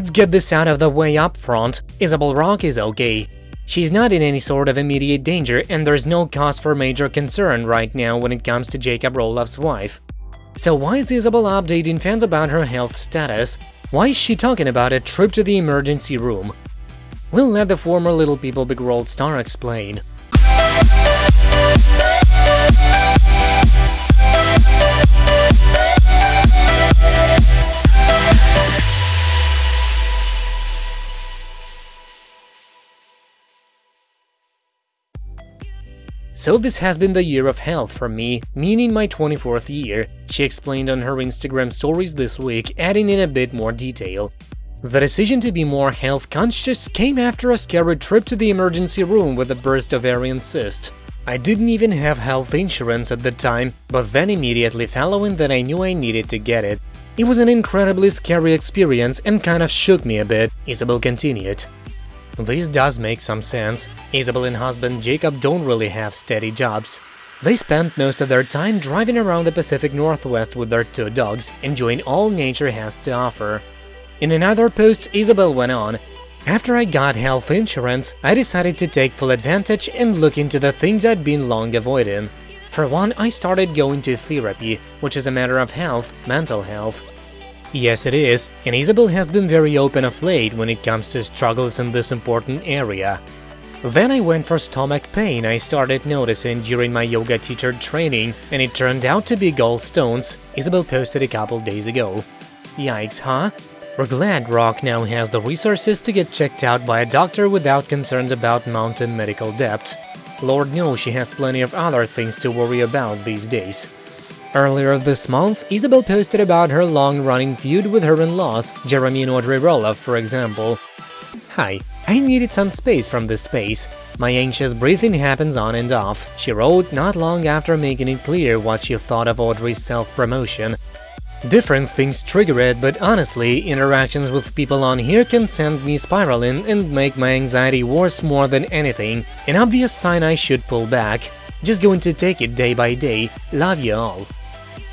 Let's get this out of the way up front. Isabel Rock is okay. She's not in any sort of immediate danger and there's no cause for major concern right now when it comes to Jacob Roloff's wife. So why is Isabel updating fans about her health status? Why is she talking about a trip to the emergency room? We'll let the former Little People Big World star explain. So this has been the year of health for me, meaning my 24th year, she explained on her Instagram stories this week, adding in a bit more detail. The decision to be more health conscious came after a scary trip to the emergency room with a burst ovarian cyst. I didn't even have health insurance at the time, but then immediately following that I knew I needed to get it. It was an incredibly scary experience and kind of shook me a bit, Isabel continued. This does make some sense. Isabel and husband Jacob don't really have steady jobs. They spend most of their time driving around the Pacific Northwest with their two dogs, enjoying all nature has to offer. In another post, Isabel went on, After I got health insurance, I decided to take full advantage and look into the things I'd been long avoiding. For one, I started going to therapy, which is a matter of health, mental health. Yes, it is, and Isabel has been very open of late when it comes to struggles in this important area. Then I went for stomach pain I started noticing during my yoga teacher training, and it turned out to be gallstones, Isabel posted a couple days ago. Yikes, huh? We're glad Rock now has the resources to get checked out by a doctor without concerns about mountain medical debt. Lord knows she has plenty of other things to worry about these days. Earlier this month, Isabel posted about her long-running feud with her in-laws, Jeremy and Audrey Roloff, for example. Hi, I needed some space from this space. My anxious breathing happens on and off, she wrote not long after making it clear what she thought of Audrey's self-promotion. Different things trigger it, but honestly, interactions with people on here can send me spiraling and make my anxiety worse more than anything, an obvious sign I should pull back. Just going to take it day by day, love you all.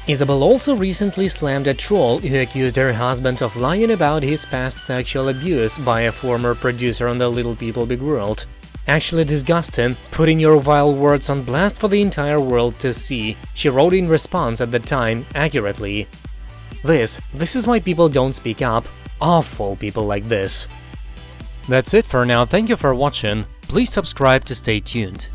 Isabel also recently slammed a troll who accused her husband of lying about his past sexual abuse by a former producer on the Little People Big World. Actually disgusting, putting your vile words on blast for the entire world to see, she wrote in response at the time, accurately. This, this is why people don't speak up, awful people like this. That's it for now, thank you for watching, please subscribe to stay tuned.